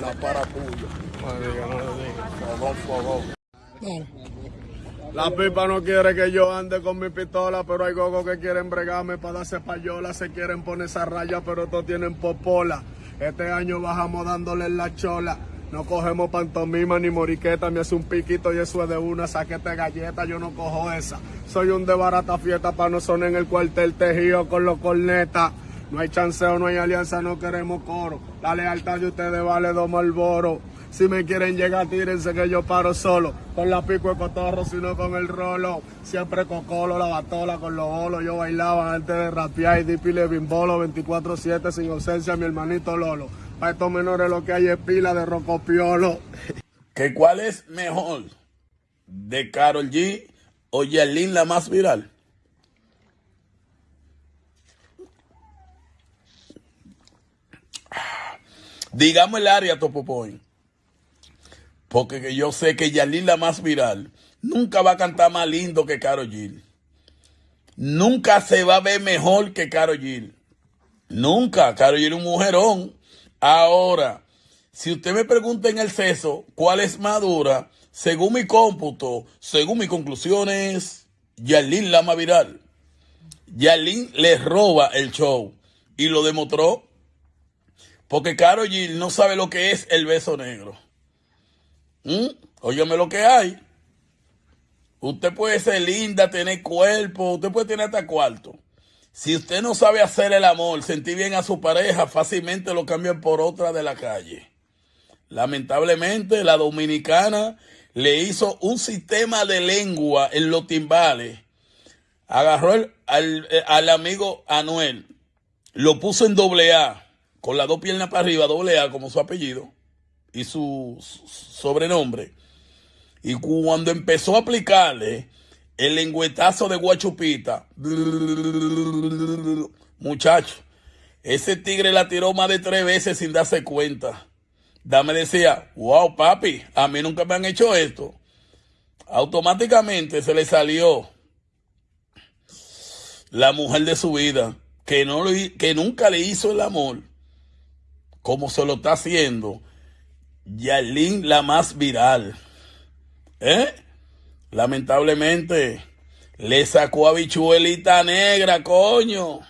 La parapuya. Fogón, fogón. La pipa no quiere que yo ande con mi pistola, pero hay gogos que quieren bregarme para darse payola, se quieren poner esa raya, pero todos tienen popola. Este año bajamos dándole la chola. No cogemos pantomima ni moriqueta, me hace un piquito y eso es de una saquete galleta, yo no cojo esa. Soy un de barata fiesta para no sonar en el cuartel tejido con los cornetas. No hay chanceo, no hay alianza, no queremos coro. La lealtad de ustedes vale dos malboros. Si me quieren llegar, tírense que yo paro solo. Con la pico de cotorro, sino con el rolo. Siempre cocolo, la batola con los bolos. Yo bailaba antes de rapear y dipile bimbolo 24-7 sin ausencia, mi hermanito Lolo. Para estos menores lo que hay es pila de rocopiolo. ¿Que cuál es mejor? ¿De Carol G o Yelin la más viral? Digamos el área Topopoy. Porque que yo sé que Yalin la más viral nunca va a cantar más lindo que Caro Gil. Nunca se va a ver mejor que Caro Gil. Nunca. Caro Gil es un mujerón. Ahora, si usted me pregunta en el ceso cuál es madura, según mi cómputo, según mis conclusiones, Yalin la más viral. Yalin le roba el show y lo demostró porque Caro Gil no sabe lo que es el beso negro. ¿Mm? Óyeme lo que hay. Usted puede ser linda, tener cuerpo, usted puede tener hasta cuarto. Si usted no sabe hacer el amor, sentir bien a su pareja, fácilmente lo cambian por otra de la calle. Lamentablemente, la dominicana le hizo un sistema de lengua en los timbales. Agarró al, eh, al amigo Anuel, lo puso en doble A, con las dos piernas para arriba, doble A como su apellido y su, sobrenombre. Y cuando empezó a aplicarle el lengüetazo de guachupita, muchacho, ese tigre la tiró más de tres veces sin darse cuenta. Dame decía, wow, papi, a mí nunca me han hecho esto. Automáticamente se le salió la mujer de su vida, que, no que nunca le hizo el amor, como se lo está haciendo Yalin, la más viral. ¿Eh? Lamentablemente, le sacó a bichuelita negra, coño.